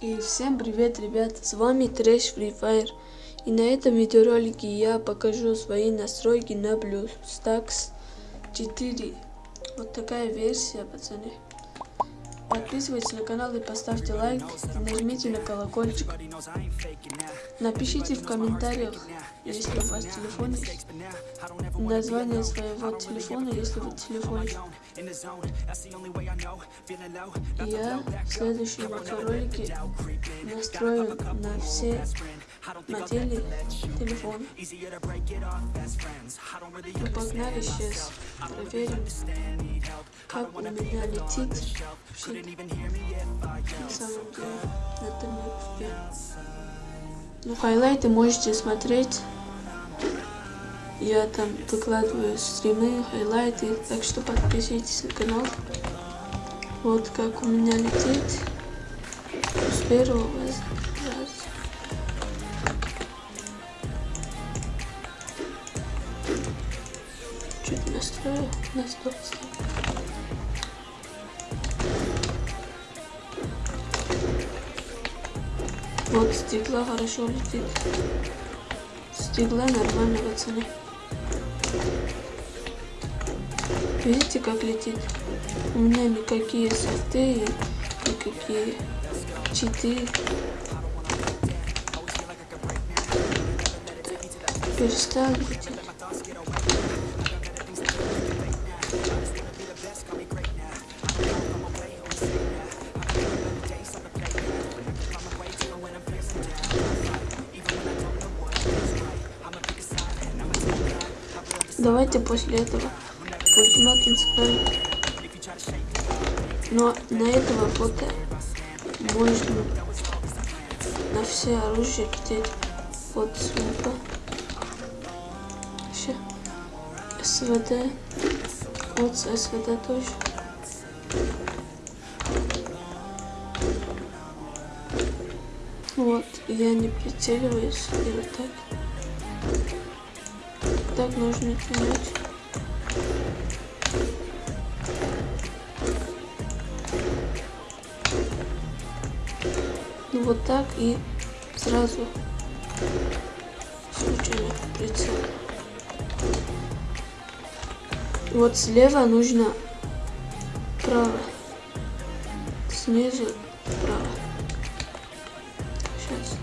И всем привет, ребят, с вами Трэш Free Fire. И на этом видеоролике я покажу свои настройки на BlueStacks 4. Вот такая версия, пацаны. Подписывайтесь на канал и поставьте лайк, нажмите на колокольчик. Напишите в комментариях, если у вас телефон есть, название своего телефона, если вы телефон. Я в следующем видеоролике настрою на все модели телефона. Ну погнали сейчас, проверим, как у меня летит на самом. Ну, хайлайты можете смотреть. Я там выкладываю стримы, хайлайты, так что подписывайтесь на канал. Вот как у меня летит с первого на 100%. Вот стекла хорошо летит. Стекла нормально, пацаны. Видите, как летит? У меня никакие софты, никакие читы. Перестал лететь. Давайте после этого ультимат инспектор. Но на этого фото можно на все оружие лететь под снупа. Вообще. СВД. Вот СВД тоже. Вот, я не прицеливаюсь и вот так так нужно тянуть. Ну вот так и сразу случайно прицел. Вот слева нужно право, снизу право. Сейчас.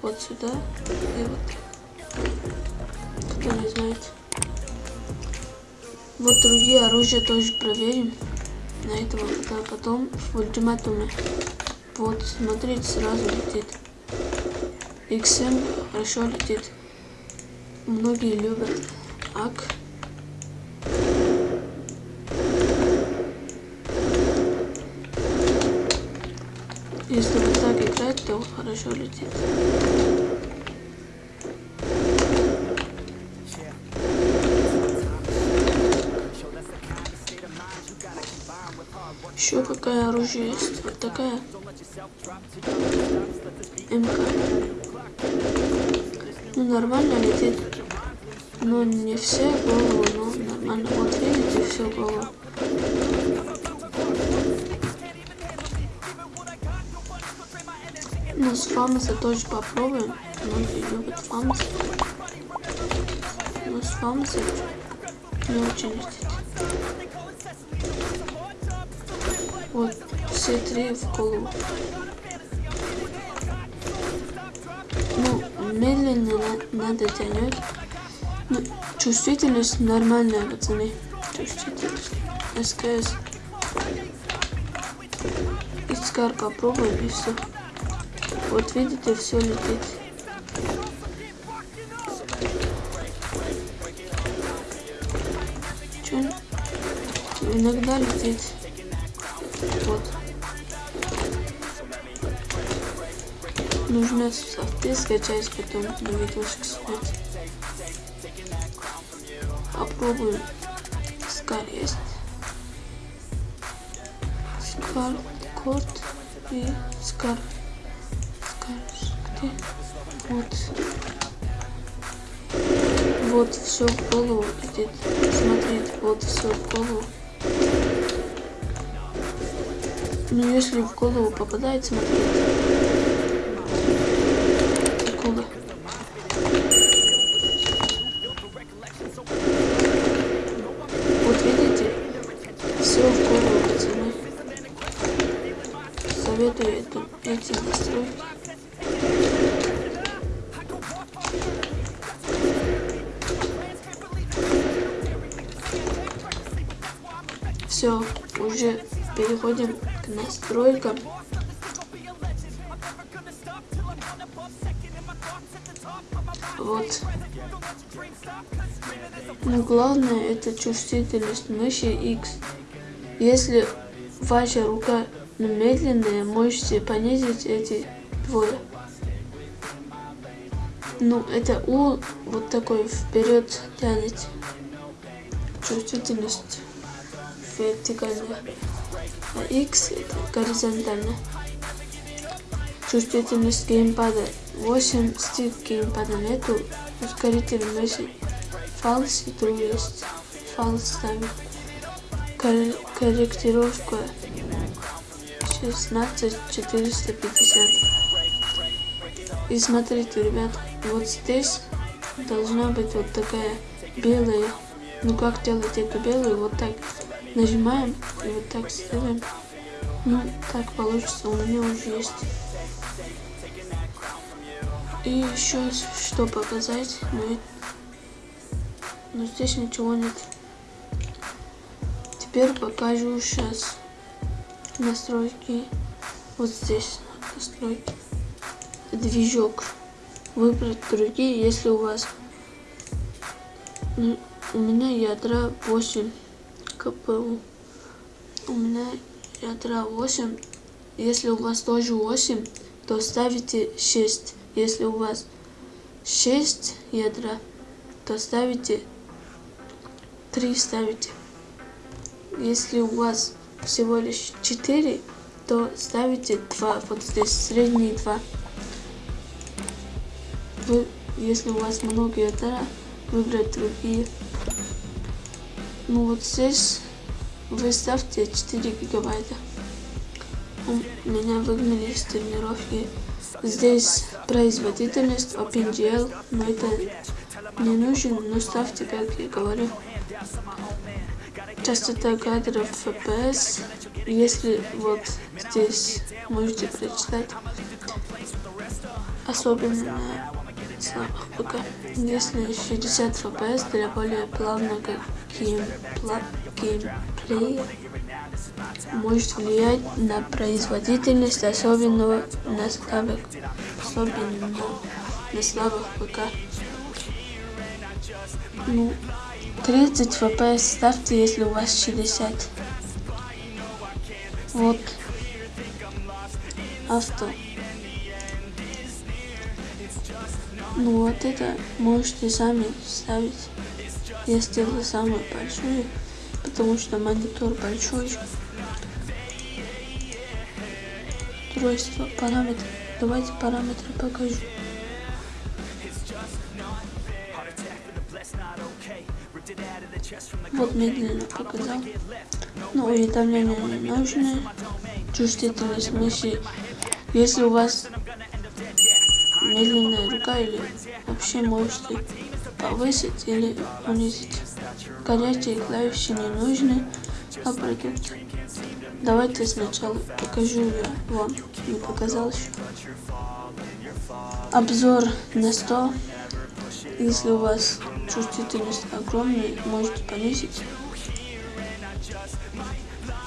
Вот сюда и вот так кто не знает. Вот другие оружия тоже проверим. На этого а потом в ультиматуме. Вот, смотрите, сразу летит. XM хорошо летит. Многие любят АК. Если вот так играть, то хорошо летит. Еще какая оружие есть? Вот такая. МК. Ну, нормально летит. Но не все голову, но нормально. Вот видите, все голову. Ну, с фамуса тоже попробуем. Многие любят фамус. Но с фамуса не очень летит. Все три в голову. Ну, медленно на надо тянуть. Ну, чувствительность нормальная, пацаны. Чувствительность. СКС. Искар попробуем и все. Вот видите, все летит. Че? Иногда летит. Нужно софты скачать, потом на видосик снять. Попробуем. Скар есть. Скар, код и скар. Скар, где? Вот. Вот все в голову идет. Смотрите, вот все в голову. Ну, если в голову попадает, смотрите. Все, уже переходим к настройкам. Вот. Но главное это чувствительность мыши X. Если ваша рука медленная, можете понизить эти двое. Ну, это У вот такой вперед тянет. Чувствительность вертикальная. А X это горизонтально. Чувствительность геймпада 8 стик геймпада нету. Ускоритель мыши фалс и true есть. Фалс ставим. Кор корректировка 16450. И смотрите, ребят, вот здесь должна быть вот такая белая. Ну как делать эту белую? Вот так нажимаем и вот так ставим. Ну, так получится, у меня уже есть. И еще что показать, но, ну, но здесь ничего нет. Теперь покажу сейчас настройки. Вот здесь настройки. Движок. Выбрать другие, если у вас... Ну, у меня ядра 8 КПУ. У меня ядра 8. Если у вас тоже 8, то ставите 6. Если у вас 6 ядра, то ставите 3 ставите. Если у вас всего лишь 4, то ставите 2. Вот здесь средние 2. Вы, если у вас много ядра, выбрать другие. Ну вот здесь вы ставьте 4 гигабайта. У меня выгнали с тренировки. Здесь производительность OpenGL, но это не нужен, но ставьте, как я говорю. Частота кадров FPS, если вот здесь можете прочитать, особенно на слабых ПК. Если 60 FPS для более плавного геймплея может влиять на производительность особенного на слабых, особенно на слабых ПК. Ну, 30 FPS ставьте, если у вас 60. Вот. Авто. Ну вот это можете сами ставить. Я сделала самую большую, потому что монитор большой. Устройство, параметры. Давайте параметры покажу. Вот медленно показал. Ну, уведомления не нужны. Чувствительность мыши. Если у вас медленная рука или вообще можете повысить или понизить. Горячие клавиши не нужны, а продукт. Давайте сначала покажу я вам, не показал еще. Обзор на 100. Если у вас чувствительность огромная, можете понизить.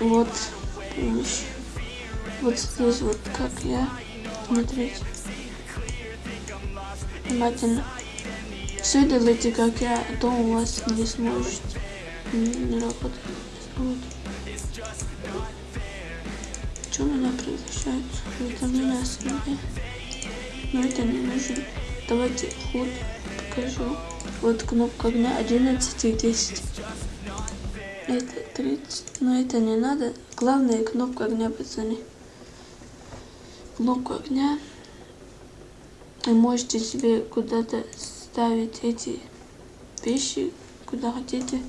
Вот. Вот здесь вот как я. Смотрите внимательно. Все делайте, как я, а то у вас не сможете. Не, работает. Что меня превращает? Уведомления о себе. Но это не нужно. Давайте ход покажу. Вот кнопка огня 11 и 10. Это 30. Но это не надо. Главное кнопка огня, пацаны. Кнопка огня вы можете себе куда-то ставить эти вещи, куда хотите.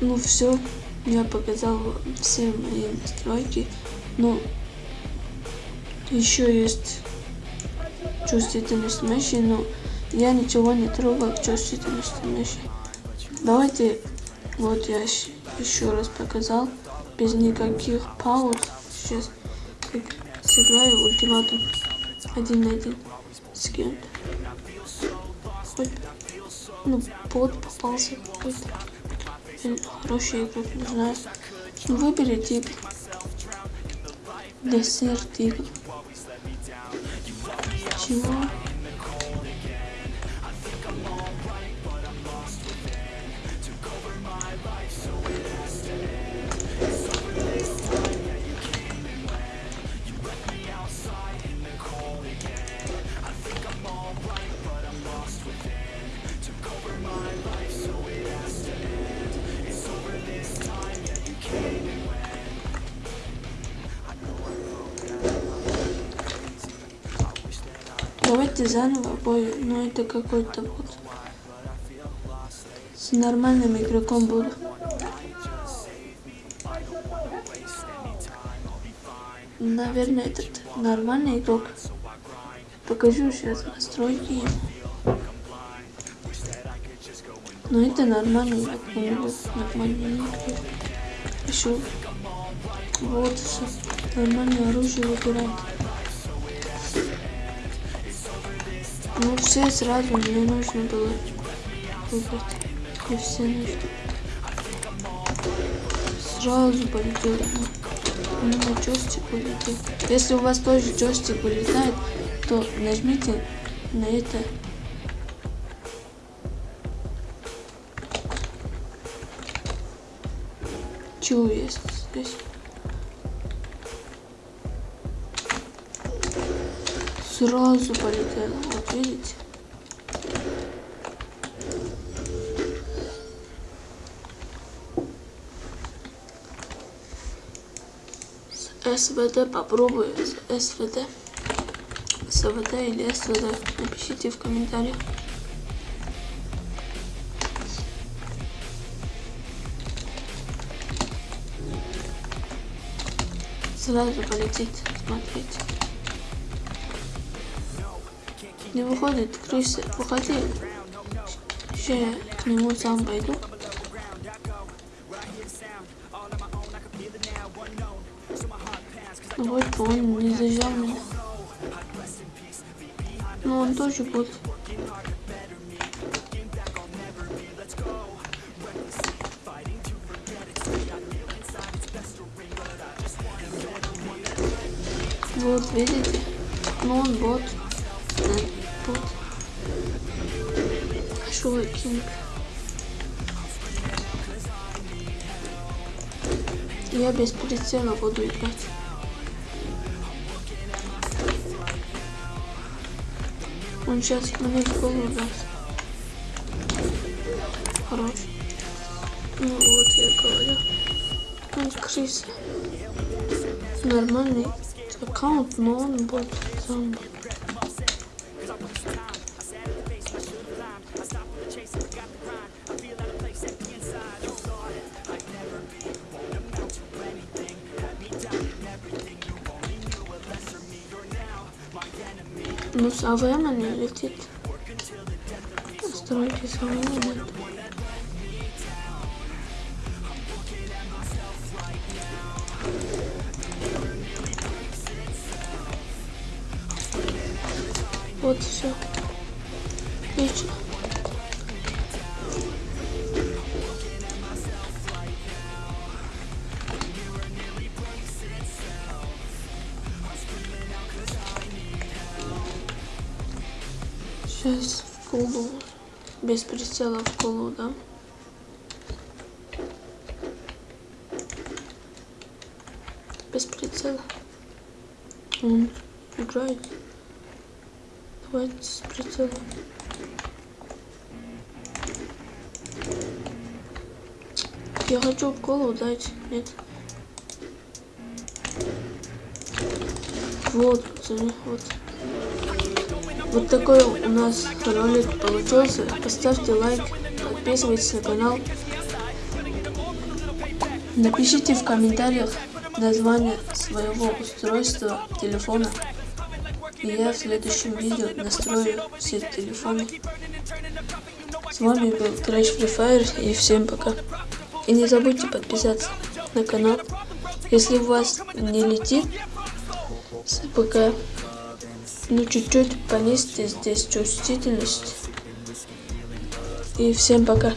Ну все, я показал все мои настройки. Но еще есть чувствительность мыши, но я ничего не трогал чувствительности мыши. Давайте, вот я еще раз показал, без никаких пауз. Сейчас сыграю ультиматум один на один с кем-то. Ну, бот попался какой-то. Хороший игрок, не знаю. Ну, выбери тип. Десерт тигр. Чего? Давайте заново бой, но это какой-то вот с нормальным игроком буду. Наверное, этот нормальный игрок. Покажу сейчас настройки. Но это нормальный игрок, нормальный игрок. Еще вот нормальное оружие выбирать. Ну все сразу мне нужно было выбрать. И все нужно. Сразу полетел. У меня джойстик вылетел. Если у вас тоже джойстик вылетает, то нажмите на это. Чего есть здесь? Сразу полетела. Вот видите? С СВД попробую. СВД. СВД или СВД. Напишите в комментариях. Сразу полетит. Смотрите. Не выходит, крыса, выходи. Сейчас я к нему сам пойду. Вот он не зажал меня. Но он тоже будет. Вот, видите? Ну он бот тут. Шокинг. Я без прицела буду играть. Он сейчас мне в голову даст. Хорош. Ну вот я говорю. Он крыса. Нормальный аккаунт, но он будет зомби. С АВМ не летит. Стройки с АВМ нет. Вот все. Отлично. Без прицела в колу, да? Без прицела. Он играет. Давайте с прицелом. Я хочу в колу дать. Нет. Вот, пацаны, вот. Вот такой у нас ролик получился. Поставьте лайк, подписывайтесь на канал. Напишите в комментариях название своего устройства телефона. И я в следующем видео настрою все телефоны. С вами был Crash Free Fire и всем пока. И не забудьте подписаться на канал. Если у вас не летит ПК, ну чуть-чуть понизьте здесь чувствительность. И всем пока.